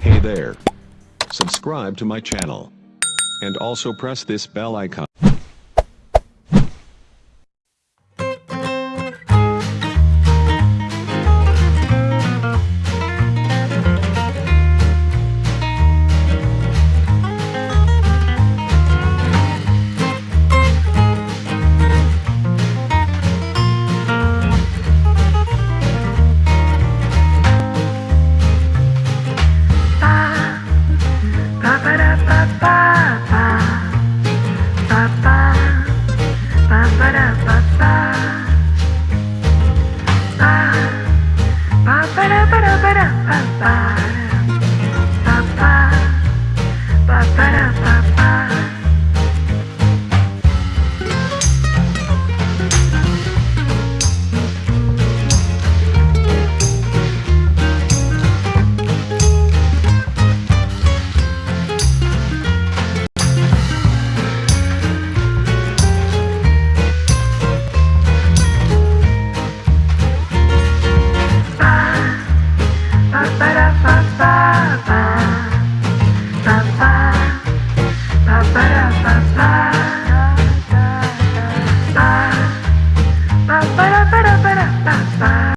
Hey there. Subscribe to my channel. And also press this bell icon. ba ba. Da ba da ba da ba ba